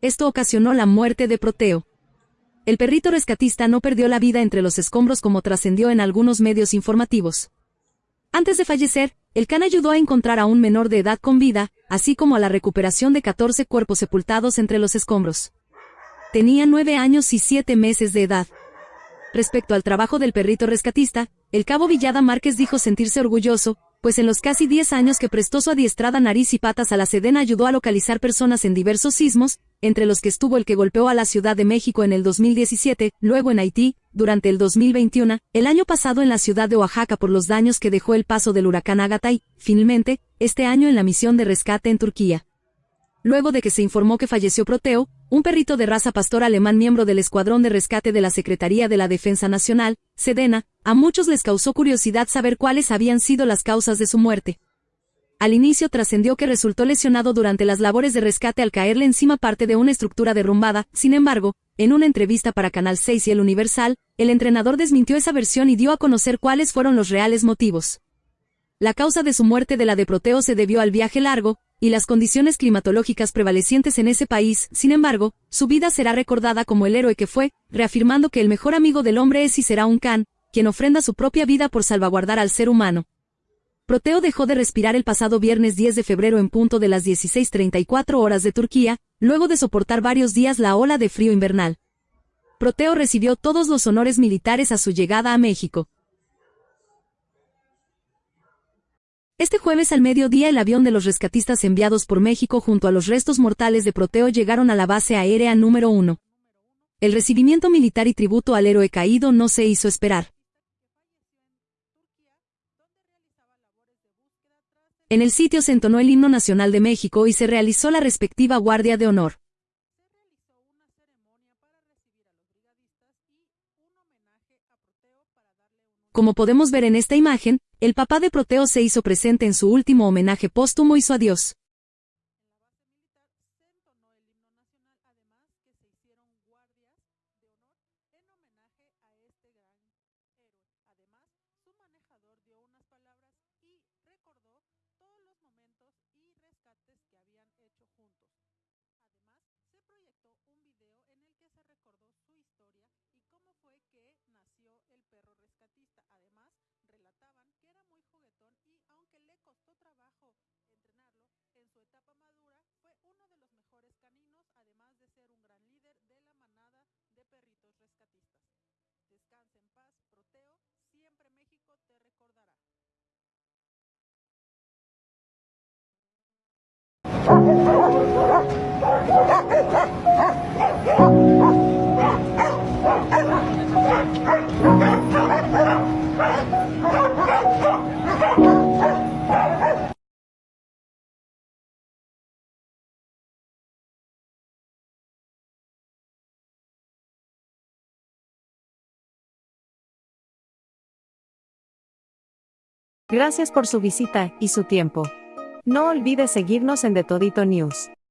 Esto ocasionó la muerte de Proteo. El perrito rescatista no perdió la vida entre los escombros como trascendió en algunos medios informativos. Antes de fallecer, el can ayudó a encontrar a un menor de edad con vida, así como a la recuperación de 14 cuerpos sepultados entre los escombros. Tenía nueve años y siete meses de edad. Respecto al trabajo del perrito rescatista, el cabo Villada Márquez dijo sentirse orgulloso, pues en los casi 10 años que prestó su adiestrada nariz y patas a la Sedena ayudó a localizar personas en diversos sismos, entre los que estuvo el que golpeó a la Ciudad de México en el 2017, luego en Haití, durante el 2021, el año pasado en la ciudad de Oaxaca por los daños que dejó el paso del huracán Agatha y, finalmente, este año en la misión de rescate en Turquía. Luego de que se informó que falleció Proteo, un perrito de raza pastor alemán miembro del Escuadrón de Rescate de la Secretaría de la Defensa Nacional, Sedena, a muchos les causó curiosidad saber cuáles habían sido las causas de su muerte. Al inicio trascendió que resultó lesionado durante las labores de rescate al caerle encima parte de una estructura derrumbada, sin embargo, en una entrevista para Canal 6 y El Universal, el entrenador desmintió esa versión y dio a conocer cuáles fueron los reales motivos. La causa de su muerte de la de Proteo se debió al viaje largo, y las condiciones climatológicas prevalecientes en ese país, sin embargo, su vida será recordada como el héroe que fue, reafirmando que el mejor amigo del hombre es y será un can, quien ofrenda su propia vida por salvaguardar al ser humano. Proteo dejó de respirar el pasado viernes 10 de febrero en punto de las 16.34 horas de Turquía, luego de soportar varios días la ola de frío invernal. Proteo recibió todos los honores militares a su llegada a México. Este jueves al mediodía el avión de los rescatistas enviados por México junto a los restos mortales de Proteo llegaron a la base aérea número 1. El recibimiento militar y tributo al héroe caído no se hizo esperar. En el sitio se entonó el himno nacional de México y se realizó la respectiva guardia de honor. Como podemos ver en esta imagen, el papá de Proteo se hizo presente en su último homenaje póstumo y su adiós momentos y rescates que habían hecho juntos. Además, se proyectó un video en el que se recordó su historia y cómo fue que nació el perro rescatista. Además, relataban que era muy juguetón y aunque le costó trabajo entrenarlo, en su etapa madura fue uno de los mejores caninos, además de ser un gran líder de la manada de perritos rescatistas. Descansa en paz, Proteo, siempre México te recordará. Gracias por su visita y su tiempo. No olvide seguirnos en The Todito News.